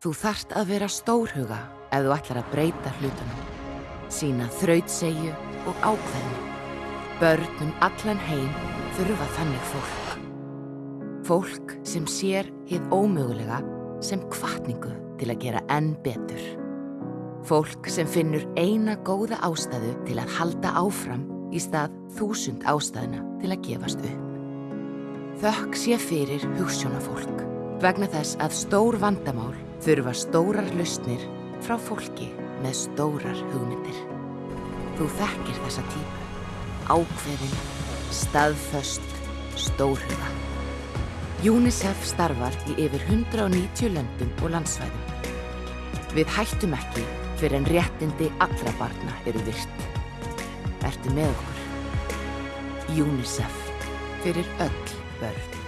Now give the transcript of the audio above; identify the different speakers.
Speaker 1: Þú þart að vera stórhuga ef þú ætlar að breyta hlutunum. Sína þrautsegju og ákveðinu. Börnum allan heim þurfa þannig fólk. Fólk sem sér hið ómögulega sem kvartningu til að gera enn betur. Fólk sem finnur eina góða ástæðu til að halda áfram í stað þúsund ástæðuna til að gefast upp. Þökk sé fyrir hugssjónafólk vegna þess að stór vandamál þurfa stórar lausnir frá fólki með stórar hugmyndir. Þú þekkir þessa típu, ákveðin, staðföst, stórhuga. UNICEF starfar í yfir 190 löndum og landsvæðum. Við hættum ekki fyrir en réttindi allra barna eru virt. Ertu með okkur? UNICEF fyrir öll börn.